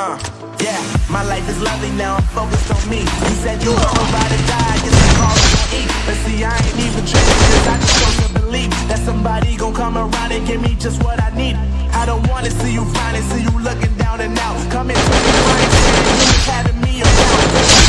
Uh, yeah, my life is lovely now, I'm focused on me. You said you were about to die, I guess I'm calling on E. But see, I ain't even tripping, cause I just chose to believe that somebody gon' come around and give me just what I need. I don't wanna see you finally see you looking down and out. Come into me saying you having me around.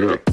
Yeah.